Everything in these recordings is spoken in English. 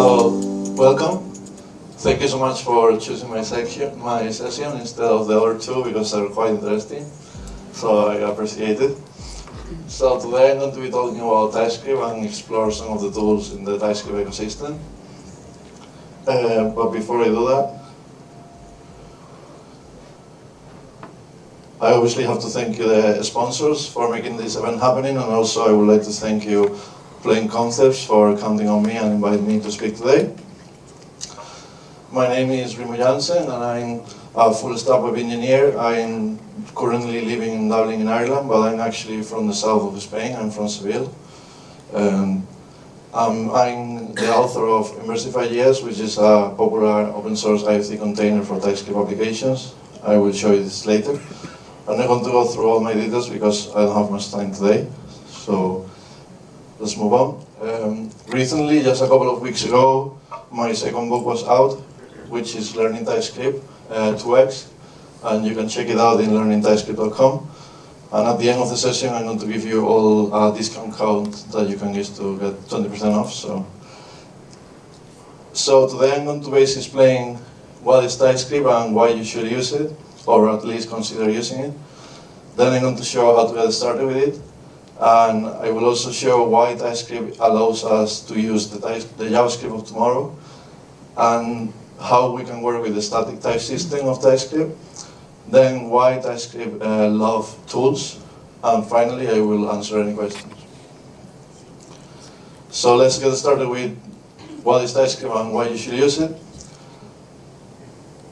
So, welcome. Thank you so much for choosing my section, my session instead of the other two because they're quite interesting. So I appreciate it. So today I'm going to be talking about TypeScript and explore some of the tools in the TypeScript ecosystem. Uh, but before I do that, I obviously have to thank you, the sponsors, for making this event happening, and also I would like to thank you, Plain Concepts, for counting on me and inviting me to speak today. My name is Remo Jansen, and I'm a full stack web engineer. I'm currently living in Dublin in Ireland, but I'm actually from the south of Spain. I'm from Seville. Um, I'm, I'm, the author of Inversify.js, which is a popular open source IoC container for TypeScript applications. I will show you this later. I'm not going to go through all my details because I don't have much time today. So let's move on. Um, recently, just a couple of weeks ago, my second book was out, which is Learning TypeScript uh, 2x, and you can check it out in learningtypescript.com. And at the end of the session, I'm going to give you all a discount code that you can use to get 20% off. So, so today I'm going to basically explain what is TypeScript and why you should use it or at least consider using it. Then I'm going to show how to get started with it. And I will also show why TypeScript allows us to use the, the JavaScript of tomorrow and how we can work with the static type system of TypeScript. Then why TypeScript uh, love tools. And finally, I will answer any questions. So let's get started with what is TypeScript and why you should use it.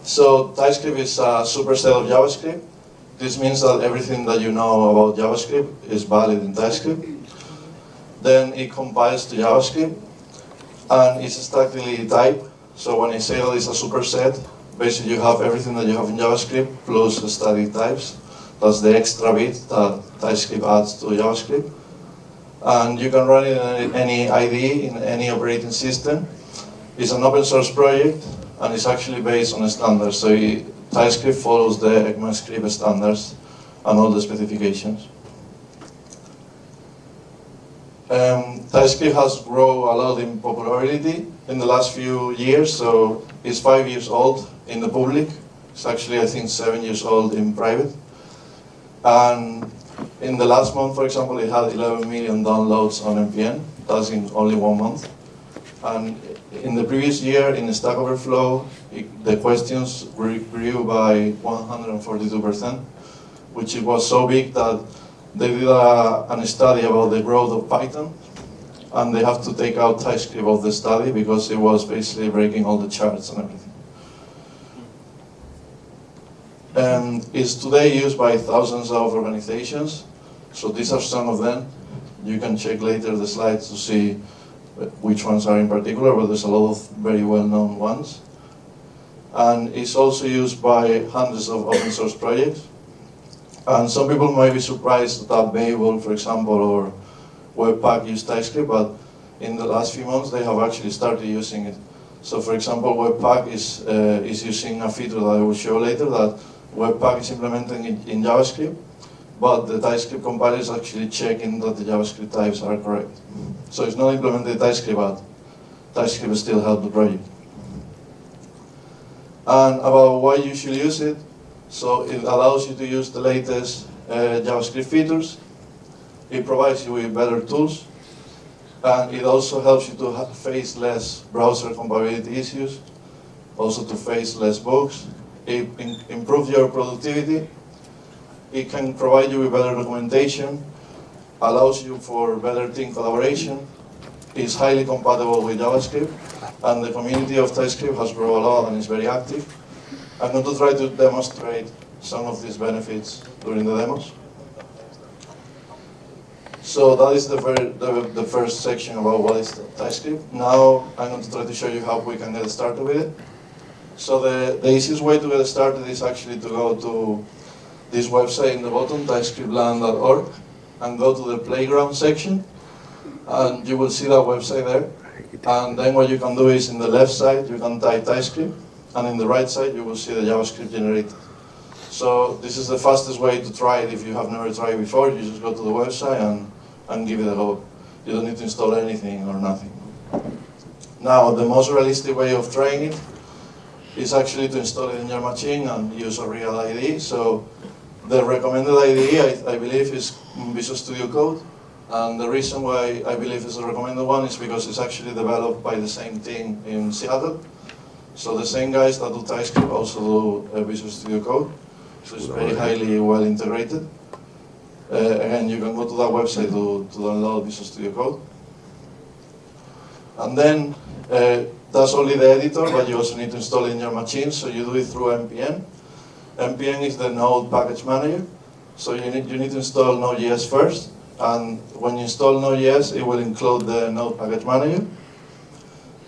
So TypeScript is a superset of JavaScript. This means that everything that you know about JavaScript is valid in TypeScript. Then it compiles to JavaScript, and it's statically typed. So when I say that it's a superset, basically you have everything that you have in JavaScript plus static types. That's the extra bit that TypeScript adds to JavaScript. And you can run it in any IDE, in any operating system. It's an open source project, and it's actually based on standards. So it, TypeScript follows the ECMAScript standards and all the specifications. Um, TypeScript has grown a lot in popularity in the last few years, so it's five years old in the public. It's actually, I think, seven years old in private. And in the last month, for example, it had 11 million downloads on NPM. That's in only one month. And in the previous year, in the Stack Overflow, it, the questions grew by 142%, which was so big that they did a, a study about the growth of Python, and they have to take out TypeScript of the study because it was basically breaking all the charts and everything. And it's today used by thousands of organizations, so these are some of them. You can check later the slides to see which ones are in particular, but there's a lot of very well-known ones. And it's also used by hundreds of open source projects. And some people might be surprised that Babel, for example, or Webpack use TypeScript, but in the last few months they have actually started using it. So for example, Webpack is, uh, is using a feature that I will show later that Webpack is implementing in JavaScript, but the TypeScript compiler is actually checking that the JavaScript types are correct. So it's not implemented TypeScript, but TypeScript still helps the project. And about why you should use it, so it allows you to use the latest uh, JavaScript features, it provides you with better tools, and it also helps you to face less browser compatibility issues, also to face less bugs, it improves your productivity, it can provide you with better documentation, allows you for better team collaboration, is highly compatible with JavaScript, and the community of TypeScript has grown a lot and is very active. I'm going to try to demonstrate some of these benefits during the demos. So that is the, very, the, the first section about what is TypeScript. Now I'm going to try to show you how we can get started with it. So the, the easiest way to get started is actually to go to this website in the bottom, typescriptlang.org and go to the playground section and you will see that website there. And then what you can do is in the left side you can type TypeScript and in the right side you will see the JavaScript generated. So this is the fastest way to try it if you have never tried before. You just go to the website and, and give it a go. You don't need to install anything or nothing. Now, the most realistic way of trying it is actually to install it in your machine and use a real ID. So the recommended IDE, I, I believe, is Visual Studio Code. And the reason why I believe it's the recommended one is because it's actually developed by the same team in Seattle. So the same guys that do TypeScript also do uh, Visual Studio Code. So it's very highly well integrated. Uh, again, you can go to that website to, to download Visual Studio Code. And then uh, that's only the editor, but you also need to install it in your machine, so you do it through npm. Npm is the Node package manager, so you need, you need to install Node.js first, and when you install Node.js, it will include the Node package manager.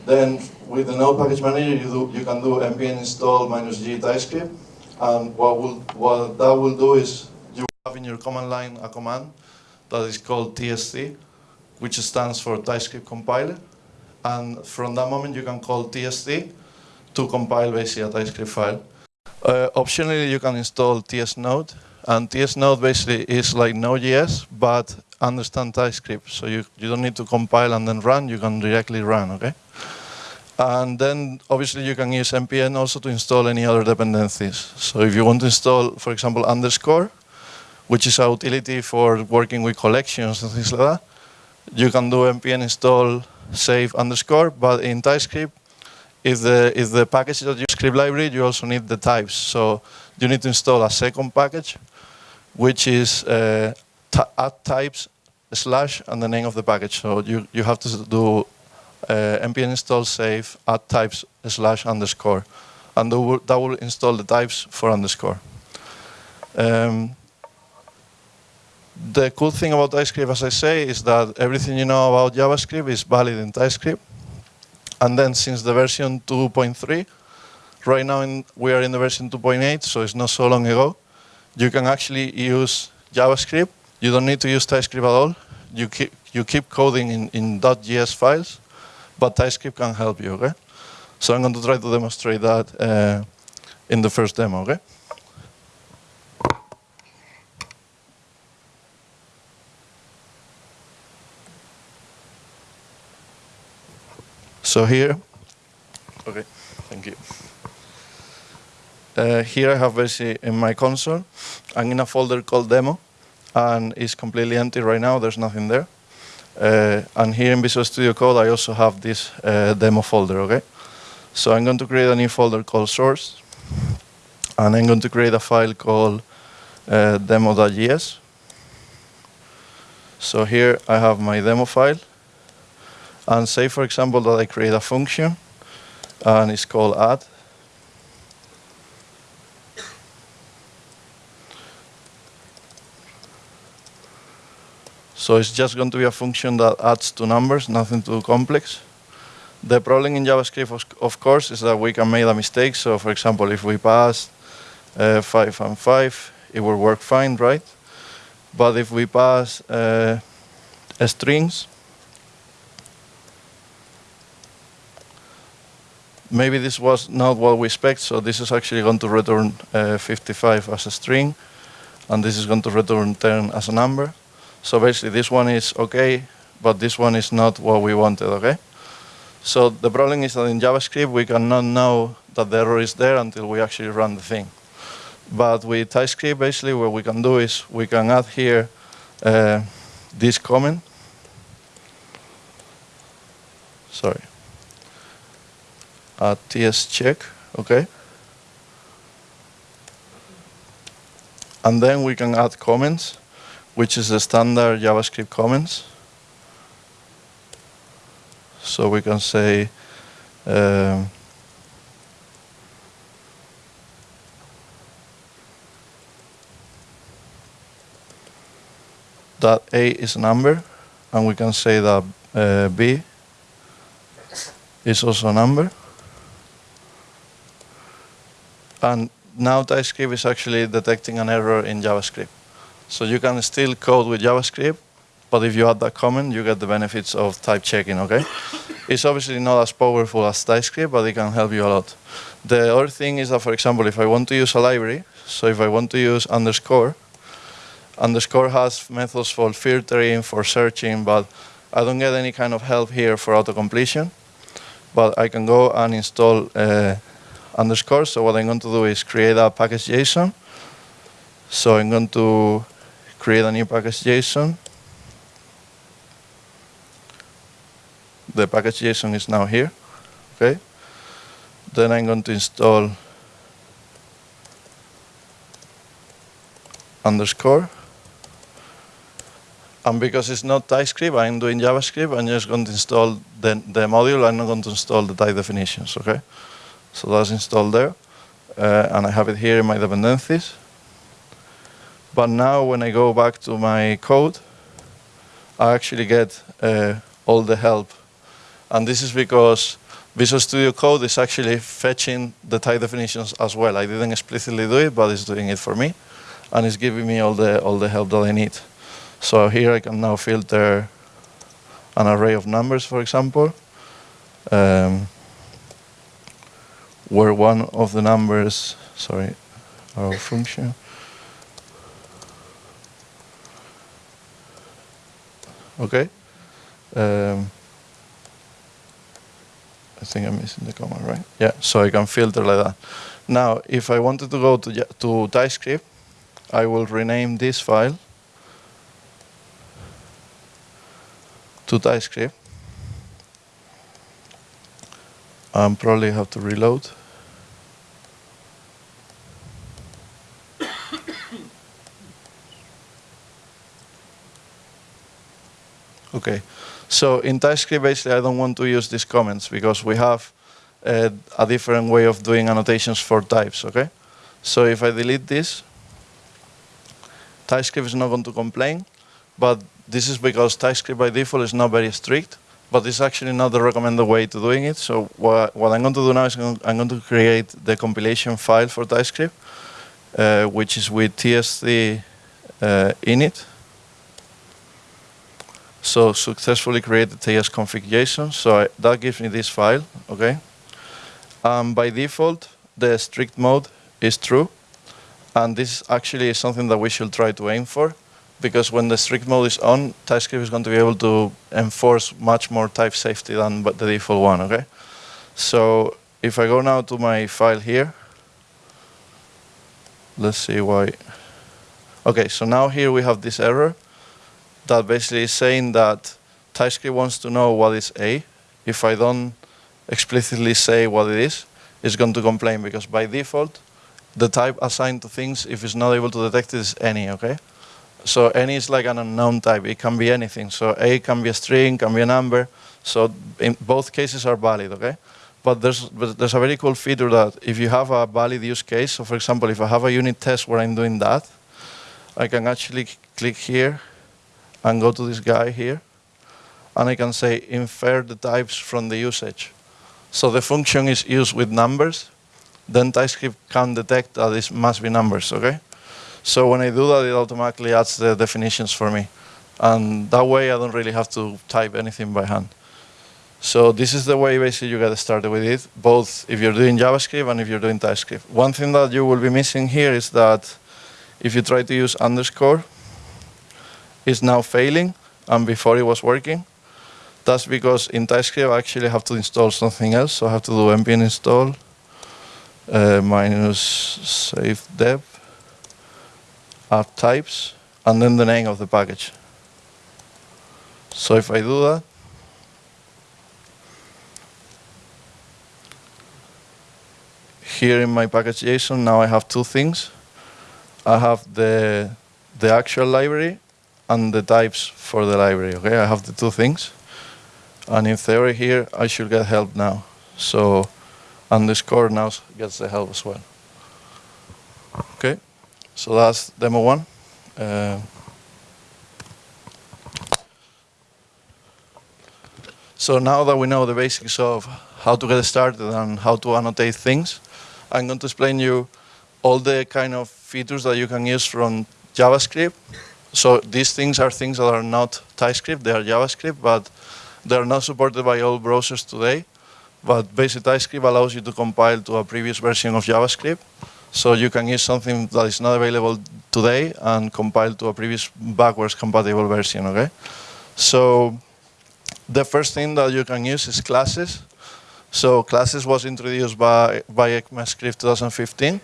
Then with the Node package manager, you, do, you can do npm install minus g TypeScript, and what, will, what that will do is you have in your command line a command that is called TSC, which stands for TypeScript compiler and from that moment you can call TSC to compile basically a TypeScript file. Uh, optionally, you can install TSNode, and TSNode basically is like Node.js, but understand TypeScript. So you, you don't need to compile and then run, you can directly run, okay? And then obviously you can use npm also to install any other dependencies. So if you want to install, for example, underscore, which is a utility for working with collections and things like that, you can do npm install save underscore, but in TypeScript, if the, if the package that you script library, you also need the types. So you need to install a second package, which is uh, add types slash and the name of the package. So you, you have to do uh, npm install save add types slash underscore. And that will, install the types for underscore. Um, the cool thing about TypeScript, as I say, is that everything you know about JavaScript is valid in TypeScript. And then since the version 2.3, right now in, we are in the version 2.8, so it's not so long ago, you can actually use JavaScript. You don't need to use TypeScript at all. You keep, you keep coding in, in .js files, but TypeScript can help you, okay? So I'm going to try to demonstrate that uh, in the first demo, okay? So here, okay, thank you. Uh, here I have basically in my console, I'm in a folder called demo, and it's completely empty right now, there's nothing there. Uh, and here in Visual Studio Code, I also have this uh, demo folder, okay? So I'm going to create a new folder called source, and I'm going to create a file called uh, demo.js. So here I have my demo file, and say, for example, that I create a function and it's called add. So it's just going to be a function that adds two numbers, nothing too complex. The problem in JavaScript, of course, is that we can make a mistake. So for example, if we pass uh, 5 and 5, it will work fine, right? But if we pass uh, strings, maybe this was not what we expect, so this is actually going to return uh, 55 as a string, and this is going to return 10 as a number. So basically this one is okay, but this one is not what we wanted, okay? So the problem is that in JavaScript we cannot know that the error is there until we actually run the thing. But with TypeScript, basically what we can do is we can add here uh, this comment. Sorry uh, ts check, okay? And then we can add comments, which is the standard JavaScript comments. So we can say, um, that A is a number, and we can say that uh, B is also a number. And now TypeScript is actually detecting an error in JavaScript. So you can still code with JavaScript, but if you add that comment, you get the benefits of type checking, okay? it's obviously not as powerful as TypeScript, but it can help you a lot. The other thing is that, for example, if I want to use a library, so if I want to use underscore, underscore has methods for filtering, for searching, but I don't get any kind of help here for auto-completion. but I can go and install uh, underscore. So what I'm going to do is create a package JSON. So I'm going to create a new package JSON. The package JSON is now here. Okay. Then I'm going to install underscore. And because it's not TypeScript, I'm doing JavaScript. I'm just going to install the, the module. I'm not going to install the type definitions, okay? So that's installed there. Uh, and I have it here in my dependencies. But now when I go back to my code, I actually get uh, all the help. And this is because Visual Studio Code is actually fetching the type definitions as well. I didn't explicitly do it, but it's doing it for me. And it's giving me all the, all the help that I need. So here I can now filter an array of numbers, for example, um, where one of the numbers, sorry, our function, okay. Um, I think I'm missing the comma, right? Yeah, so I can filter like that. Now, if I wanted to go to, to TypeScript, I will rename this file to TypeScript. and probably have to reload. Okay, so in TypeScript, basically, I don't want to use these comments because we have uh, a different way of doing annotations for types, okay? So if I delete this, TypeScript is not going to complain, but this is because TypeScript by default is not very strict, but it's actually not the recommended way to doing it. So what, what I'm going to do now is I'm going to create the compilation file for TypeScript, uh, which is with TSC uh, init. So successfully created TS configuration. So I, that gives me this file, okay? Um, by default, the strict mode is true. And this actually is something that we should try to aim for because when the strict mode is on, TypeScript is going to be able to enforce much more type safety than the default one, okay? So if I go now to my file here, let's see why. Okay, so now here we have this error that basically is saying that TypeScript wants to know what is A. If I don't explicitly say what it is, it's going to complain because by default, the type assigned to things, if it's not able to detect it, is any, okay? So any is like an unknown type. It can be anything. So A can be a string, can be a number. So in both cases are valid, okay? But there's, but there's a very cool feature that if you have a valid use case, so for example, if I have a unit test where I'm doing that, I can actually click here and go to this guy here, and I can say infer the types from the usage. So the function is used with numbers, then TypeScript can detect that it must be numbers, okay? So when I do that, it automatically adds the definitions for me. And that way, I don't really have to type anything by hand. So this is the way basically you get started with it, both if you're doing JavaScript and if you're doing TypeScript. One thing that you will be missing here is that if you try to use underscore, it's now failing, and before it was working. That's because in TypeScript I actually have to install something else, so I have to do npm install uh, minus save dev add types, and then the name of the package. So if I do that, here in my package JSON, now I have two things. I have the, the actual library and the types for the library, okay? I have the two things. And in theory here, I should get help now. So underscore now gets the help as well. Okay? So that's demo one. Uh, so now that we know the basics of how to get started and how to annotate things, I'm going to explain you all the kind of features that you can use from JavaScript. So these things are things that are not TypeScript, they are JavaScript, but they're not supported by all browsers today. But basic TypeScript allows you to compile to a previous version of JavaScript. So you can use something that is not available today and compile to a previous backwards compatible version, okay? So the first thing that you can use is classes. So classes was introduced by, by ECMAScript 2015.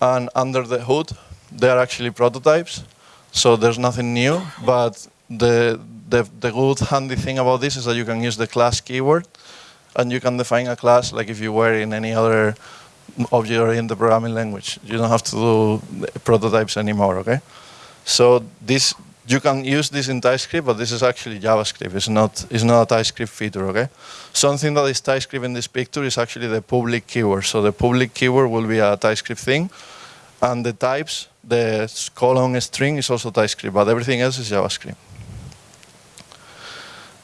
And under the hood, they are actually prototypes. So there's nothing new, but the, the, the good handy thing about this is that you can use the class keyword and you can define a class like if you were in any other object-oriented programming language. You don't have to do prototypes anymore, okay? So this you can use this in TypeScript, but this is actually JavaScript. It's not, it's not a TypeScript feature, okay? Something that is TypeScript in this picture is actually the public keyword. So the public keyword will be a TypeScript thing. And the types, the colon string is also TypeScript, but everything else is JavaScript.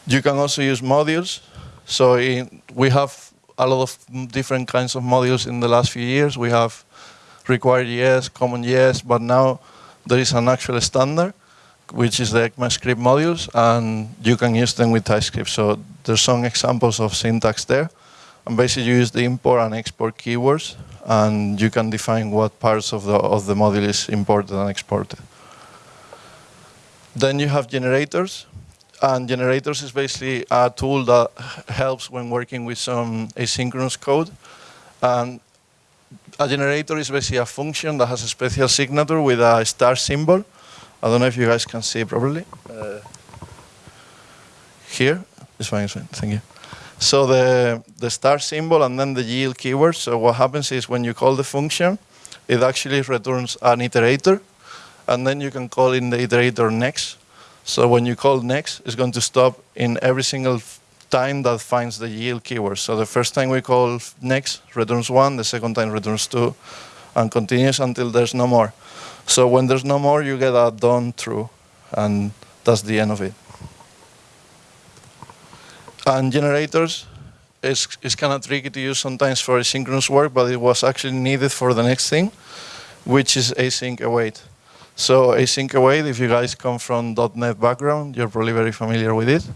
You can also use modules. So in, we have a lot of different kinds of modules in the last few years. We have RequireJS, common yes, but now there is an actual standard which is the ECMAScript modules, and you can use them with TypeScript. So there's some examples of syntax there. And basically you use the import and export keywords, and you can define what parts of the, of the module is imported and exported. Then you have generators, and generators is basically a tool that helps when working with some asynchronous code. And a generator is basically a function that has a special signature with a star symbol, I don't know if you guys can see it properly. Uh, here, it's fine, it's fine, thank you. So the, the star symbol and then the yield keyword. So what happens is when you call the function, it actually returns an iterator, and then you can call in the iterator next. So when you call next, it's going to stop in every single time that finds the yield keyword. So the first time we call next returns one, the second time returns two, and continues until there's no more. So when there's no more, you get a done true, and that's the end of it. And generators is, is kind of tricky to use sometimes for asynchronous work, but it was actually needed for the next thing, which is async await. So async await, if you guys come from .NET background, you're probably very familiar with it.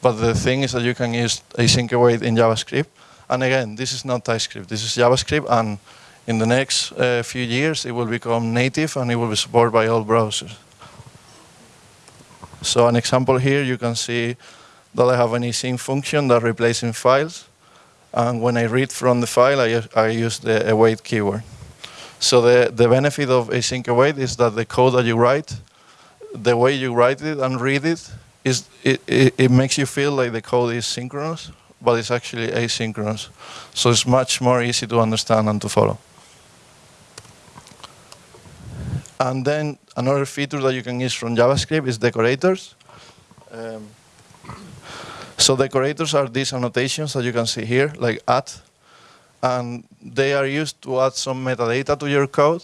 But the thing is that you can use async await in JavaScript. And again, this is not TypeScript. This is JavaScript, and in the next uh, few years, it will become native and it will be supported by all browsers. So an example here, you can see that I have an async function that replaces files. And when I read from the file, I, I use the await keyword. So the, the benefit of async await is that the code that you write, the way you write it and read it, is it, it, it makes you feel like the code is synchronous, but it's actually asynchronous. So it's much more easy to understand and to follow. And then another feature that you can use from JavaScript is decorators. Um, so decorators are these annotations that you can see here, like at, and they are used to add some metadata to your code.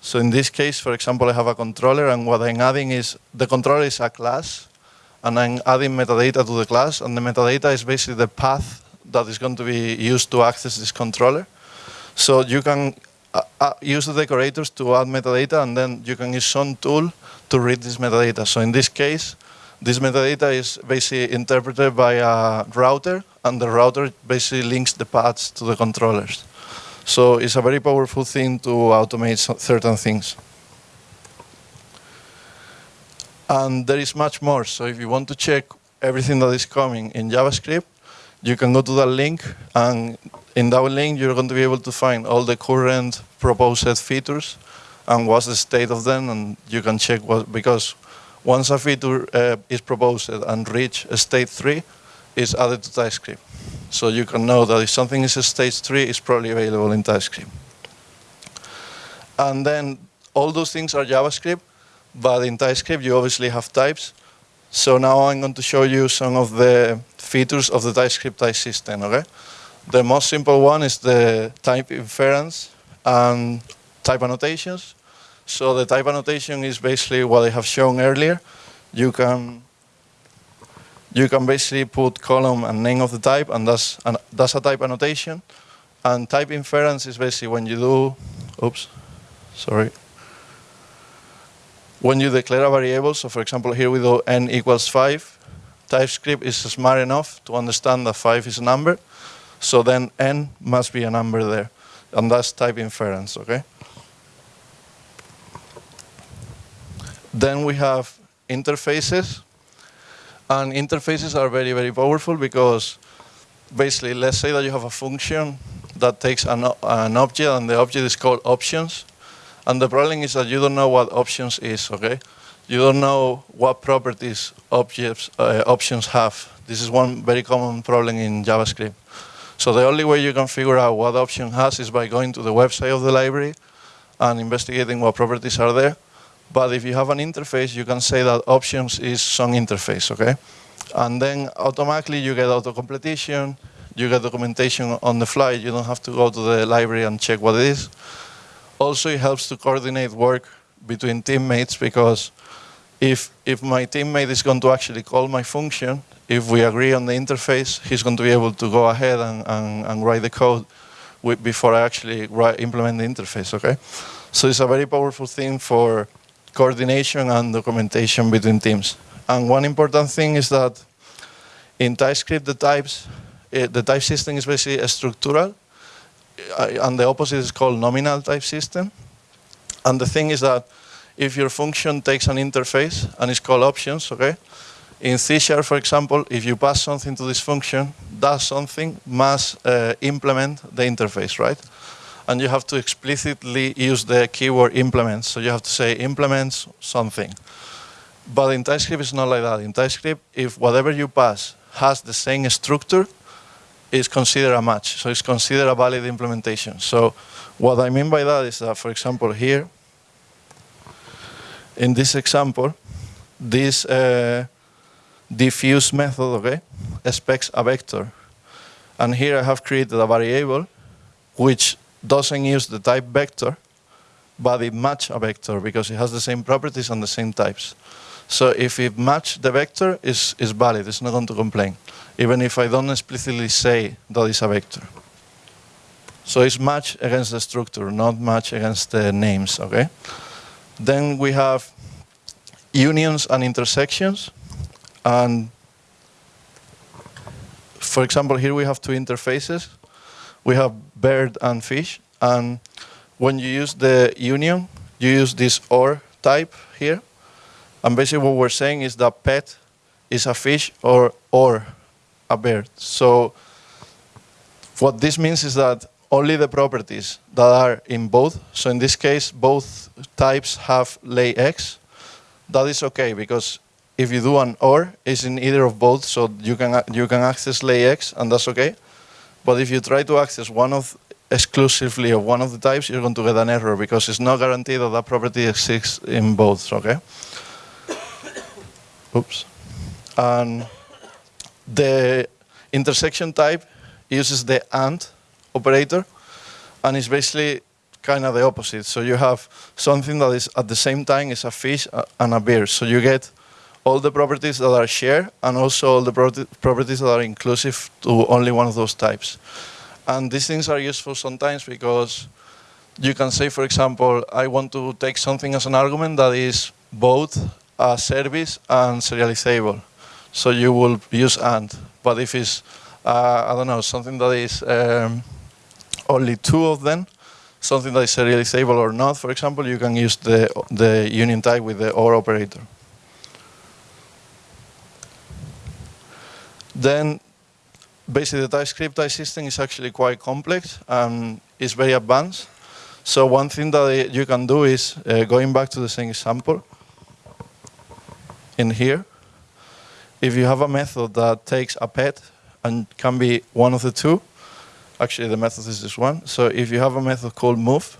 So in this case, for example, I have a controller, and what I'm adding is, the controller is a class, and I'm adding metadata to the class, and the metadata is basically the path that is going to be used to access this controller. So you can uh, uh, use the decorators to add metadata, and then you can use some tool to read this metadata. So in this case, this metadata is basically interpreted by a router, and the router basically links the paths to the controllers. So it's a very powerful thing to automate certain things. And there is much more. So if you want to check everything that is coming in JavaScript, you can go to that link and in that link you're going to be able to find all the current proposed features and what's the state of them and you can check what because once a feature uh, is proposed and reach a state 3 it's added to TypeScript. So you can know that if something is a stage 3 it's probably available in TypeScript. And then all those things are JavaScript but in TypeScript you obviously have types so now I'm going to show you some of the features of the TypeScript type system, okay? The most simple one is the type inference and type annotations. So the type annotation is basically what I have shown earlier. You can you can basically put column and name of the type, and that's an, that's a type annotation. And type inference is basically when you do, oops, sorry, when you declare a variable, so for example, here we do n equals 5, TypeScript is smart enough to understand that 5 is a number, so then n must be a number there. And that's type inference, okay? Then we have interfaces. And interfaces are very, very powerful because basically, let's say that you have a function that takes an, an object, and the object is called options. And the problem is that you don't know what options is, okay? You don't know what properties objects, uh, options have. This is one very common problem in JavaScript. So the only way you can figure out what option has is by going to the website of the library and investigating what properties are there. But if you have an interface, you can say that options is some interface, okay? And then automatically you get auto-completion, you get documentation on the fly, you don't have to go to the library and check what it is. Also, it helps to coordinate work between teammates because if, if my teammate is going to actually call my function, if we agree on the interface, he's going to be able to go ahead and, and, and write the code with, before I actually write, implement the interface, okay? So it's a very powerful thing for coordination and documentation between teams. And one important thing is that in TypeScript, the types, uh, the type system is basically structural, uh, and the opposite is called nominal type system. And the thing is that if your function takes an interface and is called options, okay? In C Sharp, for example, if you pass something to this function, that something must uh, implement the interface, right? And you have to explicitly use the keyword implements. So you have to say implements something. But in TypeScript, it's not like that. In TypeScript, if whatever you pass has the same structure, it's considered a match. So it's considered a valid implementation. So what I mean by that is that, for example, here, in this example, this uh, diffuse method, okay, expects a vector. And here I have created a variable which doesn't use the type vector, but it match a vector because it has the same properties and the same types. So if it match the vector, is is valid. It's not going to complain, even if I don't explicitly say that it's a vector. So it's match against the structure, not match against the names, okay? Then we have unions and intersections. And for example, here we have two interfaces. We have bird and fish. And when you use the union, you use this OR type here. And basically what we're saying is that pet is a fish or, or a bird. So what this means is that only the properties that are in both, so in this case, both types have lay x, that is okay because if you do an OR, it's in either of both, so you can, you can access lay x and that's okay. But if you try to access one of exclusively of one of the types, you're going to get an error because it's not guaranteed that that property exists in both, okay? Oops. And the intersection type uses the AND operator, and it's basically kind of the opposite. So you have something that is at the same time is a fish uh, and a beer. So you get all the properties that are shared and also all the properties that are inclusive to only one of those types. And these things are useful sometimes because you can say, for example, I want to take something as an argument that is both a service and serializable. So you will use AND. But if it's, uh, I don't know, something that is um, only two of them, something that is serializable or not, for example, you can use the, the union type with the OR operator. Then basically the TypeScript type system is actually quite complex and it's very advanced. So one thing that you can do is, uh, going back to the same example, in here, if you have a method that takes a pet and can be one of the two, actually the method is this one. So if you have a method called move,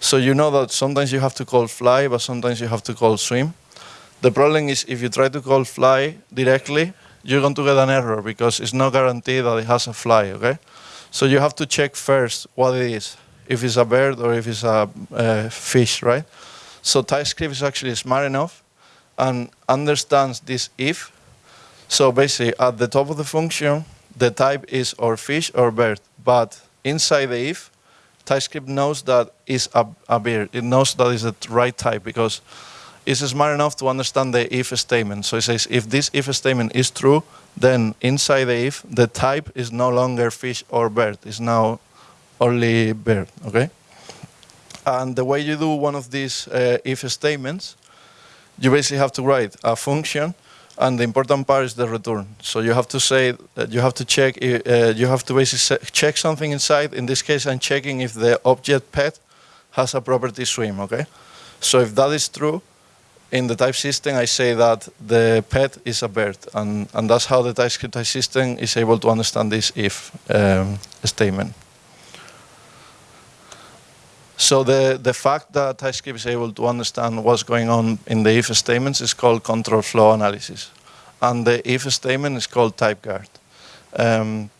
so you know that sometimes you have to call fly, but sometimes you have to call swim. The problem is if you try to call fly directly, you're going to get an error because it's not guaranteed that it has a fly, okay? So you have to check first what it is, if it's a bird or if it's a uh, fish, right? So TypeScript is actually smart enough and understands this if. So basically, at the top of the function, the type is or fish or bird. But inside the if, TypeScript knows that it's a, a bird. It knows that it's the right type because it's smart enough to understand the if statement. So it says if this if statement is true, then inside the if, the type is no longer fish or bird. It's now only bird, okay? And the way you do one of these uh, if statements you basically have to write a function and the important part is the return. So you have to say that you have to check, uh, you have to basically check something inside. In this case, I'm checking if the object pet has a property swim, okay? So if that is true, in the type system, I say that the pet is a bird, and, and that's how the TypeScript type system is able to understand this if um, statement. So the, the fact that TypeScript is able to understand what's going on in the if statements is called control flow analysis. And the if statement is called typeguard. Um,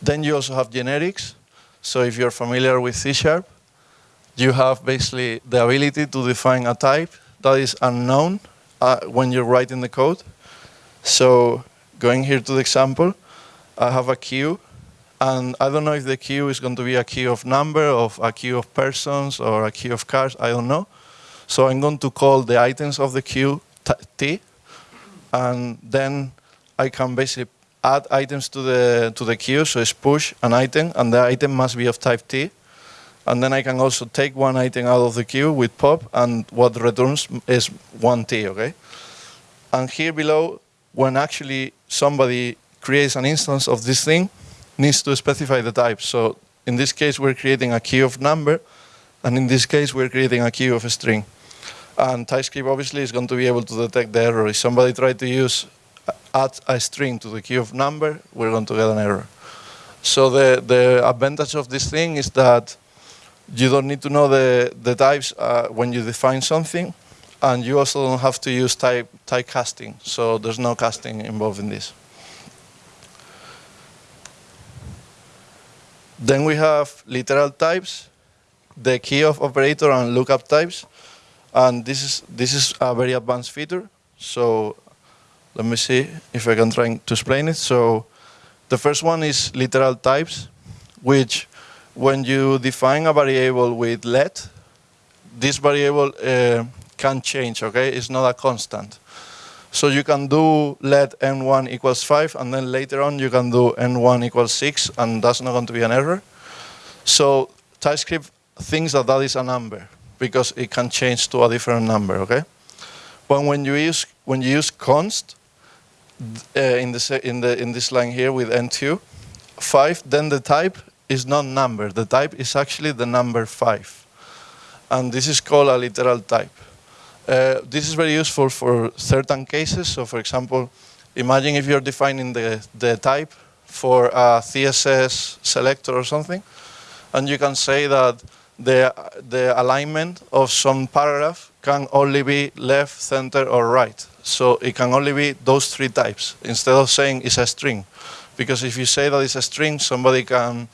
then you also have generics. So if you're familiar with C Sharp, you have basically the ability to define a type that is unknown uh, when you're writing the code. So going here to the example, I have a queue, and I don't know if the queue is going to be a queue of number, of a queue of persons, or a queue of cars, I don't know. So I'm going to call the items of the queue t, and then I can basically add items to the, to the queue, so it's push an item, and the item must be of type t, and then I can also take one item out of the queue with pop, and what returns is 1t, okay? And here below, when actually somebody creates an instance of this thing, needs to specify the type. So in this case, we're creating a key of number, and in this case, we're creating a key of a string. And TypeScript obviously is going to be able to detect the error. If somebody tried to use uh, add a string to the key of number, we're going to get an error. So the, the advantage of this thing is that you don't need to know the, the types uh, when you define something, and you also don't have to use type, type casting, so there's no casting involved in this. Then we have literal types, the key of operator and lookup types, and this is, this is a very advanced feature, so let me see if I can try to explain it. So the first one is literal types, which when you define a variable with let, this variable uh, can change, okay? It's not a constant. So you can do let n1 equals 5, and then later on you can do n1 equals 6, and that's not going to be an error. So TypeScript thinks that that is a number, because it can change to a different number, okay? But when you use, when you use const, uh, in, the, in, the, in this line here with n2, 5, then the type is not number. The type is actually the number 5. And this is called a literal type. Uh, this is very useful for certain cases. So for example, imagine if you're defining the, the type for a CSS selector or something, and you can say that the, the alignment of some paragraph can only be left, center, or right. So it can only be those three types, instead of saying it's a string. Because if you say that it's a string, somebody can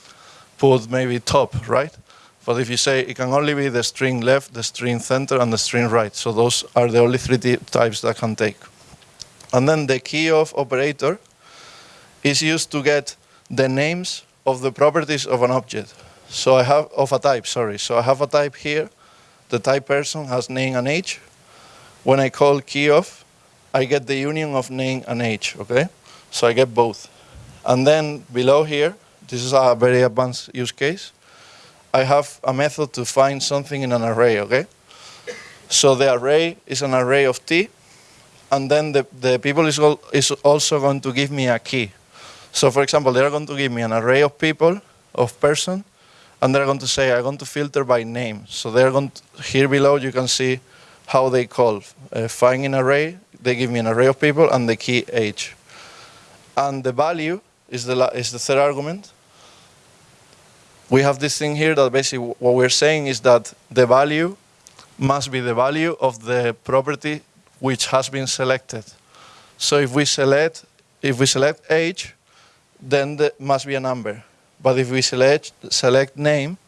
put maybe top, right? But if you say it can only be the string left, the string center, and the string right. So those are the only three types that can take. And then the key of operator is used to get the names of the properties of an object. So I have, of a type, sorry. So I have a type here. The type person has name and age. When I call key of, I get the union of name and age, okay? So I get both. And then below here, this is a very advanced use case. I have a method to find something in an array, okay? So the array is an array of t, and then the, the people is, all, is also going to give me a key. So for example, they're going to give me an array of people, of person, and they're going to say, I'm going to filter by name. So they're going to, here below you can see how they call. Uh, find an array, they give me an array of people, and the key age. And the value is the, is the third argument. We have this thing here that basically what we're saying is that the value must be the value of the property which has been selected. So if we select, if we select age, then there must be a number. But if we select, select name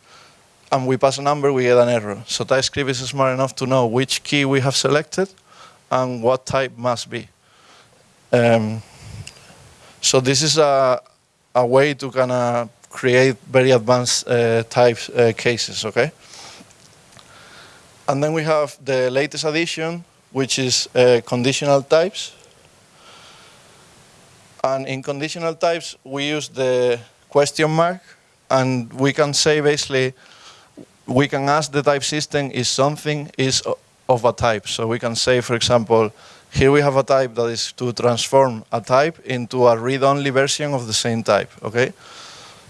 and we pass a number, we get an error. So TypeScript is smart enough to know which key we have selected and what type must be. Um, so this is a, a way to kind of create very advanced uh, types uh, cases, okay? And then we have the latest addition, which is uh, conditional types. And in conditional types, we use the question mark, and we can say basically, we can ask the type system if something is of a type. So we can say, for example, here we have a type that is to transform a type into a read-only version of the same type, okay?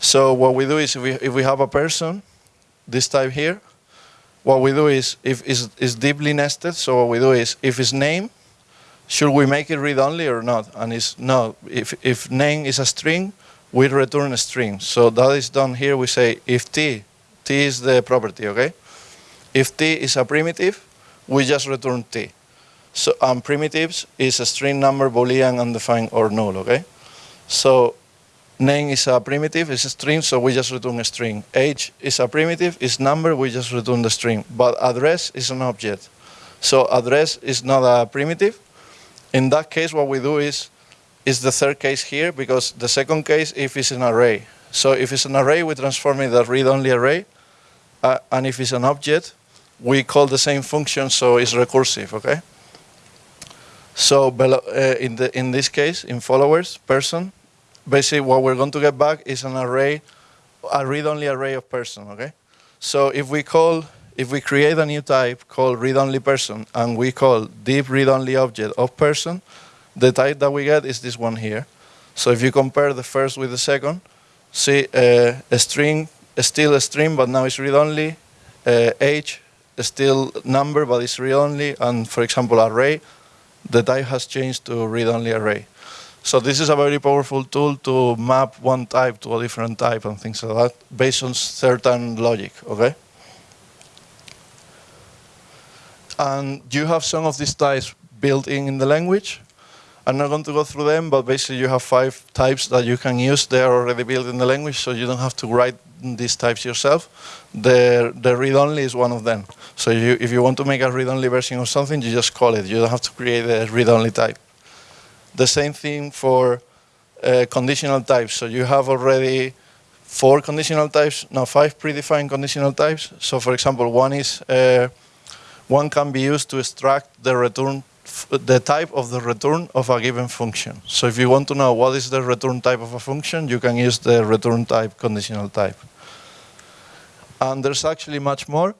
So what we do is if we, if we have a person, this type here, what we do is, if it's, it's deeply nested, so what we do is, if it's name, should we make it read-only or not? And it's no, if, if name is a string, we return a string. So that is done here, we say if t, t is the property, okay? If t is a primitive, we just return t. So um, primitives is a string number, boolean, undefined, or null, okay? So name is a primitive, it's a string, so we just return a string. Age is a primitive, it's number, we just return the string. But address is an object. So address is not a primitive. In that case, what we do is, is the third case here, because the second case, if it's an array. So if it's an array, we transform it as read-only array. Uh, and if it's an object, we call the same function, so it's recursive, okay? So uh, in, the, in this case, in followers, person, basically what we're going to get back is an array, a read-only array of person, okay? So if we call, if we create a new type called read-only person and we call deep read-only object of person, the type that we get is this one here. So if you compare the first with the second, see uh, a string, still a string, but now it's read-only, uh, age, still number, but it's read-only, and for example, array, the type has changed to read-only array. So this is a very powerful tool to map one type to a different type and things like that based on certain logic, okay? And you have some of these types built in in the language. I'm not going to go through them, but basically you have five types that you can use. They are already built in the language, so you don't have to write these types yourself. The, the read-only is one of them. So you, if you want to make a read-only version of something, you just call it. You don't have to create a read-only type. The same thing for uh, conditional types. So you have already four conditional types, now five predefined conditional types. So for example, one is uh, one can be used to extract the return the type of the return of a given function. So if you want to know what is the return type of a function, you can use the return type conditional type. And there's actually much more.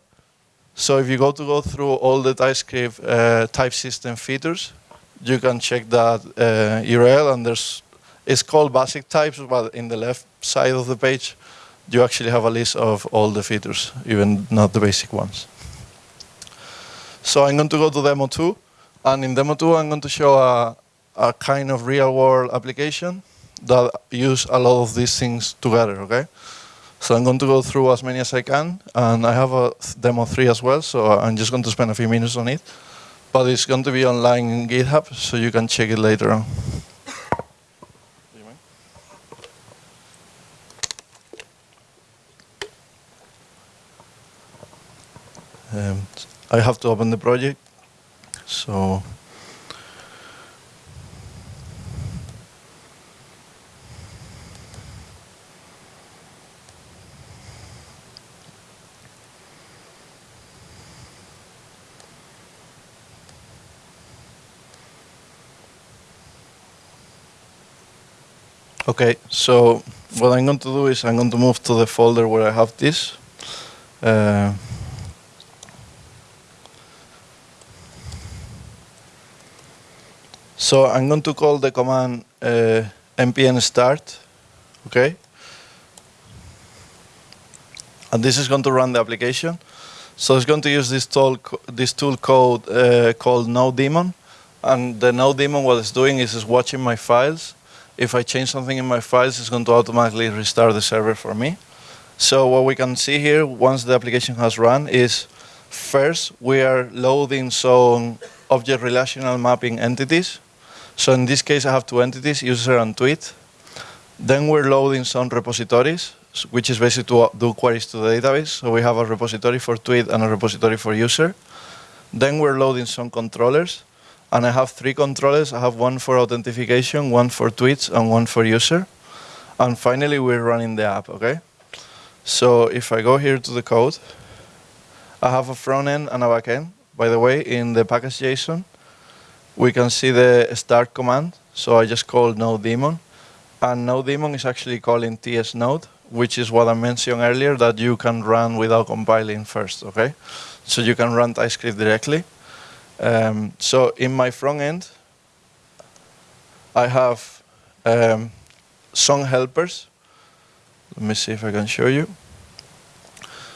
So if you go to go through all the TypeScript uh, type system features, you can check that uh, URL and there's, it's called basic types, but in the left side of the page, you actually have a list of all the features, even not the basic ones. So I'm going to go to demo two. And in demo two, I'm going to show a, a kind of real world application that use a lot of these things together, okay? So I'm going to go through as many as I can, and I have a demo three as well, so I'm just going to spend a few minutes on it. But it's going to be online in GitHub, so you can check it later on. Um, I have to open the project. So Okay, so what I'm going to do is I'm going to move to the folder where I have this. Uh, So I'm going to call the command uh, start, okay? And this is going to run the application. So it's going to use this tool, this tool code uh, called nodemon. And the nodemon, what it's doing is it's watching my files. If I change something in my files, it's going to automatically restart the server for me. So what we can see here, once the application has run, is first we are loading some object relational mapping entities so in this case, I have two entities, user and tweet. Then we're loading some repositories, which is basically to uh, do queries to the database. So we have a repository for tweet and a repository for user. Then we're loading some controllers. And I have three controllers. I have one for authentication, one for tweets, and one for user. And finally, we're running the app, okay? So if I go here to the code, I have a front end and a back end. By the way, in the package JSON, we can see the start command. So I just called nodemon. And nodemon is actually calling TS Node, which is what I mentioned earlier, that you can run without compiling first, okay? So you can run TypeScript directly. Um, so in my front end, I have um, some helpers. Let me see if I can show you.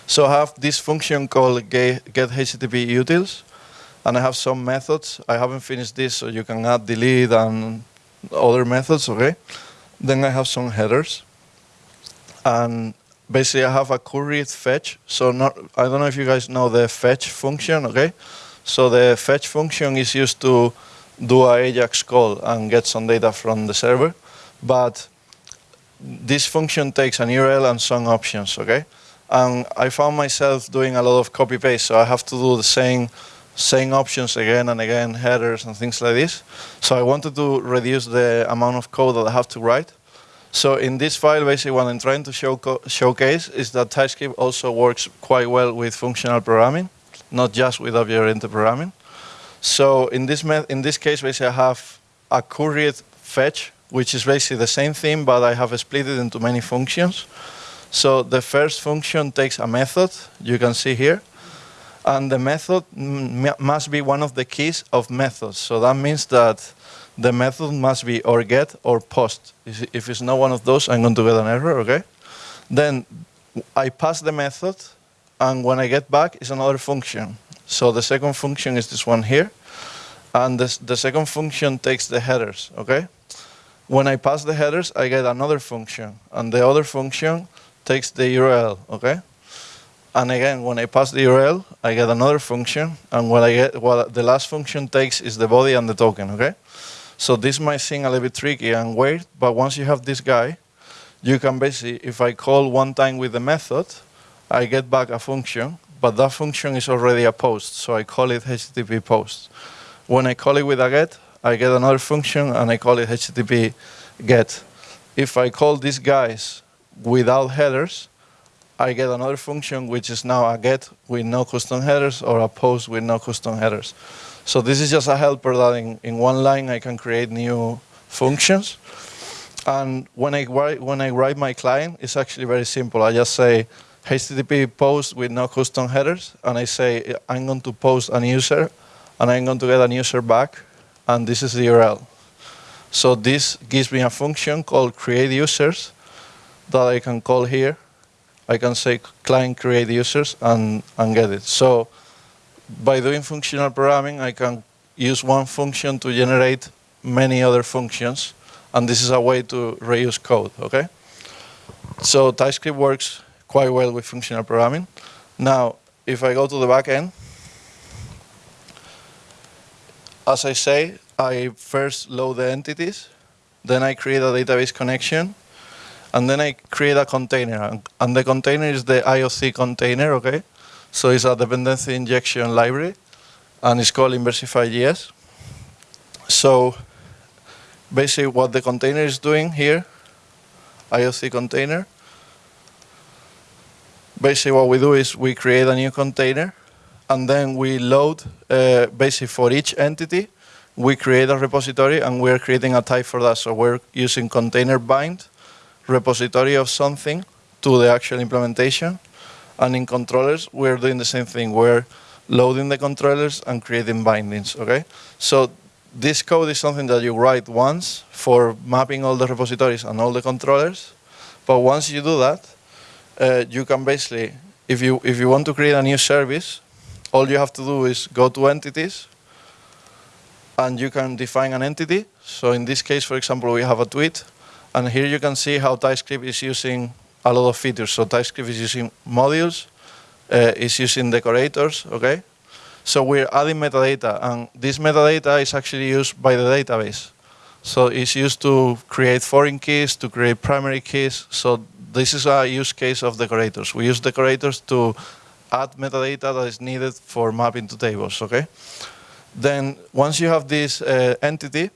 So I have this function called get, HTTP utils, and I have some methods. I haven't finished this, so you can add delete and other methods, okay? Then I have some headers. And basically I have a curried fetch. So not, I don't know if you guys know the fetch function, okay? So the fetch function is used to do a AJAX call and get some data from the server. But this function takes an URL and some options, okay? And I found myself doing a lot of copy paste, so I have to do the same same options again and again, headers and things like this. So I wanted to reduce the amount of code that I have to write. So in this file, basically what I'm trying to show showcase is that TypeScript also works quite well with functional programming, not just with object-oriented programming. So in this, in this case, basically I have a curried fetch, which is basically the same thing, but I have split it into many functions. So the first function takes a method, you can see here, and the method must be one of the keys of methods. So that means that the method must be or get or post. If it's not one of those, I'm going to get an error, okay? Then I pass the method, and when I get back, it's another function. So the second function is this one here, and this, the second function takes the headers, okay? When I pass the headers, I get another function, and the other function takes the URL, okay? And again, when I pass the URL, I get another function, and what I get, what the last function takes is the body and the token, okay? So this might seem a little bit tricky and weird, but once you have this guy, you can basically, if I call one time with the method, I get back a function, but that function is already a post, so I call it HTTP post. When I call it with a get, I get another function, and I call it HTTP get. If I call these guys without headers, I get another function which is now a get with no custom headers or a post with no custom headers. So this is just a helper that in, in one line I can create new functions. And when I, write, when I write my client, it's actually very simple. I just say HTTP post with no custom headers, and I say I'm going to post a user, and I'm going to get a user back, and this is the URL. So this gives me a function called create users that I can call here, I can say client create users and, and get it. So by doing functional programming, I can use one function to generate many other functions. And this is a way to reuse code, okay? So TypeScript works quite well with functional programming. Now, if I go to the back end, as I say, I first load the entities, then I create a database connection, and then I create a container, and the container is the IOC container, okay? So it's a dependency injection library, and it's called Inversify.js. So basically what the container is doing here, IOC container, basically what we do is we create a new container, and then we load, uh, basically for each entity, we create a repository, and we're creating a type for that. So we're using container bind, repository of something to the actual implementation. And in controllers, we're doing the same thing. We're loading the controllers and creating bindings, okay? So this code is something that you write once for mapping all the repositories and all the controllers. But once you do that, uh, you can basically, if you, if you want to create a new service, all you have to do is go to entities, and you can define an entity. So in this case, for example, we have a tweet, and here you can see how TypeScript is using a lot of features. So TypeScript is using modules, uh, is using decorators, okay? So we're adding metadata, and this metadata is actually used by the database. So it's used to create foreign keys, to create primary keys. So this is a use case of decorators. We use decorators to add metadata that is needed for mapping to tables, okay? Then once you have this uh, entity,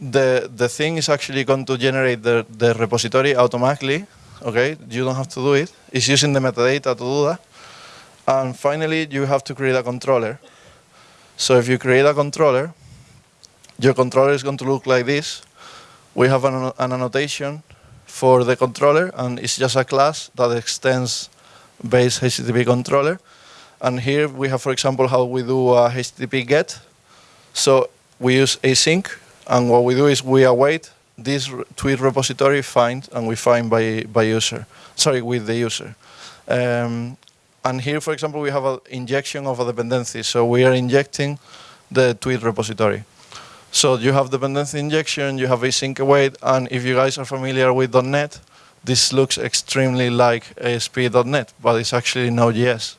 the, the thing is actually going to generate the, the repository automatically. Okay, you don't have to do it. It's using the metadata to do that. And finally, you have to create a controller. So if you create a controller, your controller is going to look like this. We have an, an annotation for the controller, and it's just a class that extends base HTTP controller. And here we have, for example, how we do a HTTP GET. So we use async, and what we do is we await this tweet repository find, and we find by, by user, sorry, with the user. Um, and here, for example, we have an injection of a dependency. So we are injecting the tweet repository. So you have dependency injection, you have async await, and if you guys are familiar with .NET, this looks extremely like ASP.NET, but it's actually Node.js.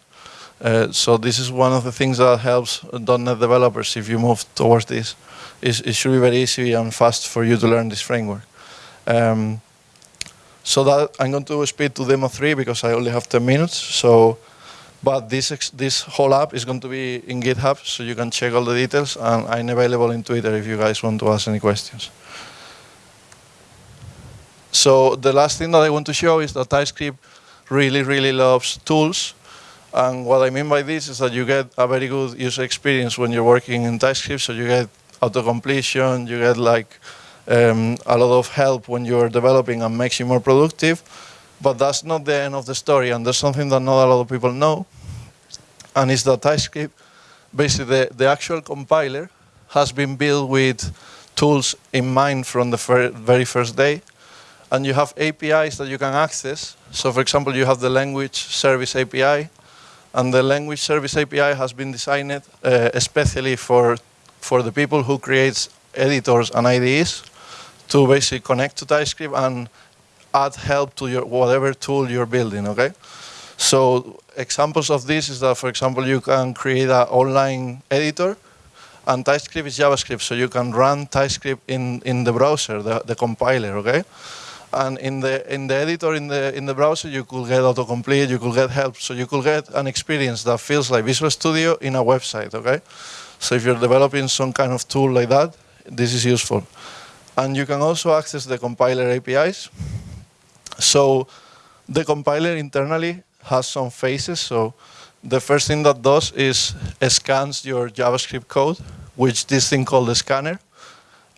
Uh, so this is one of the things that helps .NET developers if you move towards this. It's, it should be very easy and fast for you to learn this framework. Um, so that I'm going to speed to demo three because I only have 10 minutes. So, but this this whole app is going to be in GitHub, so you can check all the details, and I'm available in Twitter if you guys want to ask any questions. So the last thing that I want to show is that TypeScript really, really loves tools. And what I mean by this is that you get a very good user experience when you're working in TypeScript. So you get auto-completion, you get like um, a lot of help when you're developing and makes you more productive. But that's not the end of the story. And there's something that not a lot of people know. And it's that TypeScript, basically the, the actual compiler has been built with tools in mind from the very first day and you have APIs that you can access. So for example, you have the language service API, and the language service API has been designed uh, especially for, for the people who create editors and IDEs to basically connect to TypeScript and add help to your whatever tool you're building, okay? So examples of this is that, for example, you can create an online editor and TypeScript is JavaScript, so you can run TypeScript in, in the browser, the, the compiler, okay? and in the in the editor in the in the browser you could get autocomplete, you could get help, so you could get an experience that feels like Visual Studio in a website. Okay, so if you're developing some kind of tool like that, this is useful, and you can also access the compiler APIs. So the compiler internally has some phases. So the first thing that does is scans your JavaScript code, which this thing called the scanner,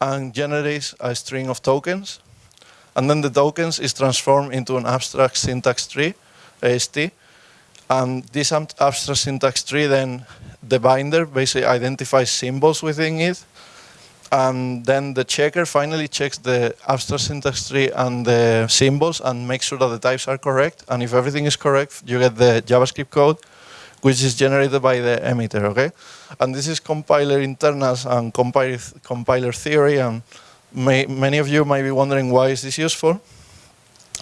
and generates a string of tokens and then the tokens is transformed into an abstract syntax tree, AST. And this abstract syntax tree then, the binder basically identifies symbols within it. And then the checker finally checks the abstract syntax tree and the symbols and makes sure that the types are correct. And if everything is correct, you get the JavaScript code, which is generated by the emitter, okay? And this is compiler internals and compiler, compiler theory. and may, many of you might be wondering why is this useful.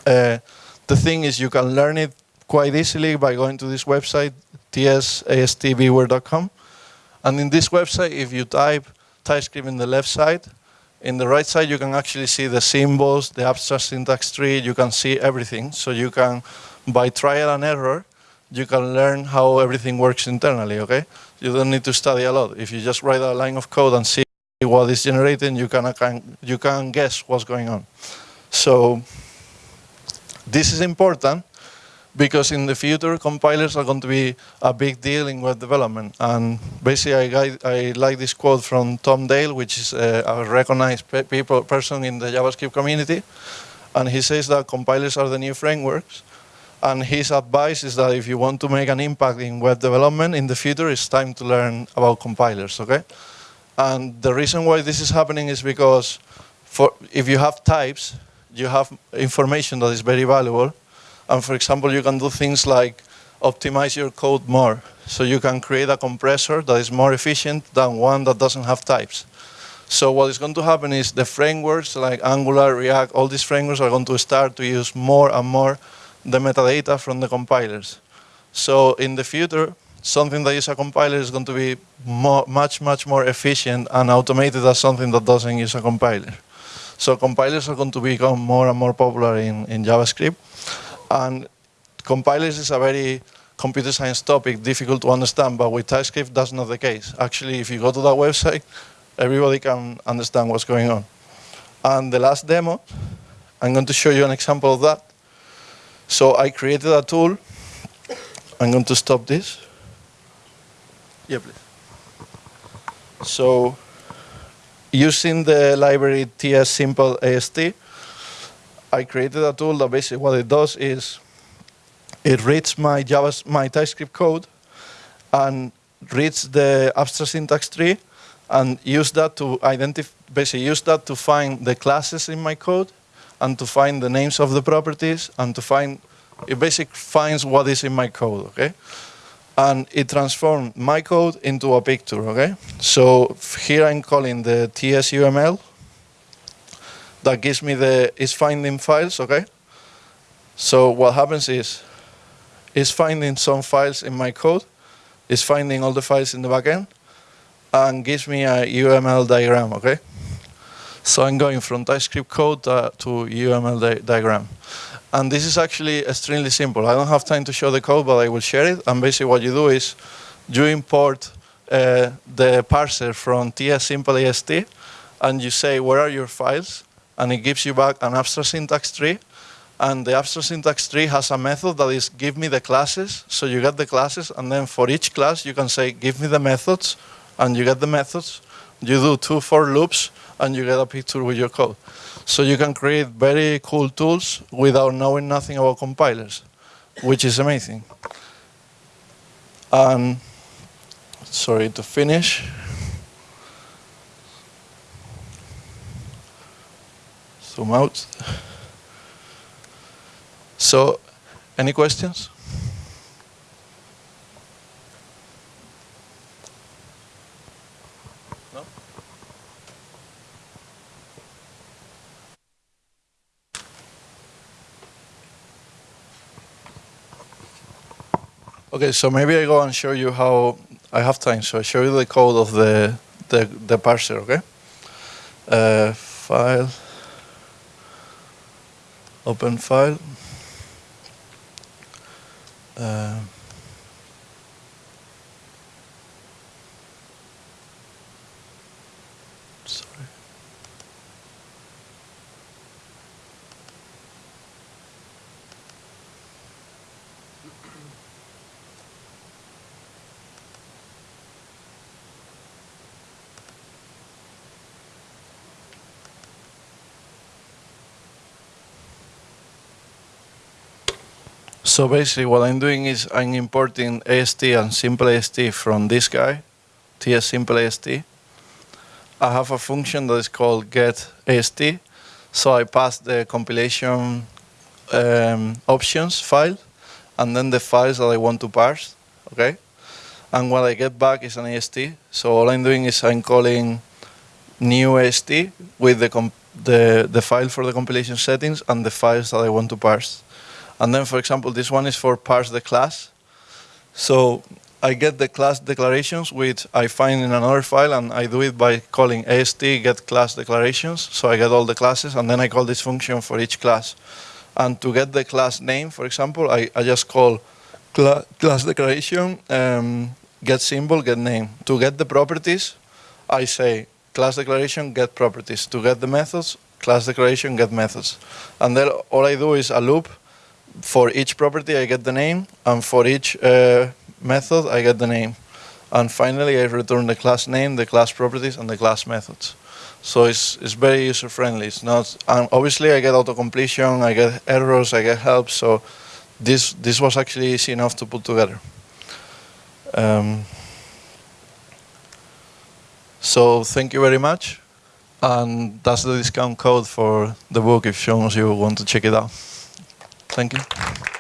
Uh, the thing is you can learn it quite easily by going to this website, ts-ast-viewer.com. And in this website, if you type TypeScript in the left side, in the right side, you can actually see the symbols, the abstract syntax tree, you can see everything. So you can, by trial and error, you can learn how everything works internally, okay? You don't need to study a lot. If you just write a line of code and see what is generating, you can, can, you can guess what's going on. So this is important because in the future, compilers are going to be a big deal in web development. And basically, I, I like this quote from Tom Dale, which is a, a recognized pe people, person in the JavaScript community. And he says that compilers are the new frameworks. And his advice is that if you want to make an impact in web development in the future, it's time to learn about compilers, okay? And the reason why this is happening is because for, if you have types, you have information that is very valuable. And for example, you can do things like optimize your code more. So you can create a compressor that is more efficient than one that doesn't have types. So what is going to happen is the frameworks like Angular, React, all these frameworks are going to start to use more and more the metadata from the compilers. So in the future, something that is a compiler is going to be more, much, much more efficient and automated as something that doesn't use a compiler. So compilers are going to become more and more popular in, in JavaScript. And compilers is a very computer science topic, difficult to understand, but with TypeScript, that's not the case. Actually, if you go to that website, everybody can understand what's going on. And the last demo, I'm going to show you an example of that. So I created a tool. I'm going to stop this. Yeah, please. So using the library TS simple AST, I created a tool that basically what it does is it reads my Java, my TypeScript code and reads the abstract syntax tree and use that to identify, basically use that to find the classes in my code and to find the names of the properties and to find, it basically finds what is in my code, okay? And it transforms my code into a picture, okay? So here I'm calling the TSUML that gives me the, is finding files, okay? So what happens is, is finding some files in my code, is finding all the files in the backend, and gives me a UML diagram, okay? So I'm going from TypeScript code uh, to UML di diagram. And this is actually extremely simple. I don't have time to show the code, but I will share it. And basically what you do is you import uh, the parser from TS simple AST, and you say, where are your files? And it gives you back an abstract syntax tree. And the abstract syntax tree has a method that is give me the classes. So you get the classes, and then for each class, you can say, give me the methods, and you get the methods. You do two for loops, and you get a picture with your code. So you can create very cool tools without knowing nothing about compilers, which is amazing. And sorry to finish. Zoom out. So, any questions? No? Okay, so maybe I go and show you how I have time. So I show you the code of the the, the parser. Okay, uh, file, open file. Uh, sorry. So basically what I'm doing is I'm importing AST and simple AST from this guy, TS simple AST. I have a function that is called get AST. So I pass the compilation um, options file and then the files that I want to parse, okay? And what I get back is an AST. So all I'm doing is I'm calling new AST with the, the, the file for the compilation settings and the files that I want to parse. And then, for example, this one is for parse the class. So I get the class declarations, which I find in another file, and I do it by calling ast get class declarations. So I get all the classes, and then I call this function for each class. And to get the class name, for example, I, I just call cl class declaration um, get symbol, get name. To get the properties, I say class declaration, get properties. To get the methods, class declaration, get methods. And then all I do is a loop for each property I get the name, and for each uh, method I get the name. And finally I return the class name, the class properties, and the class methods. So it's, it's very user friendly. It's not, and obviously I get auto completion, I get errors, I get help, so this, this was actually easy enough to put together. Um, so thank you very much. And that's the discount code for the book if you want to check it out. Thank you.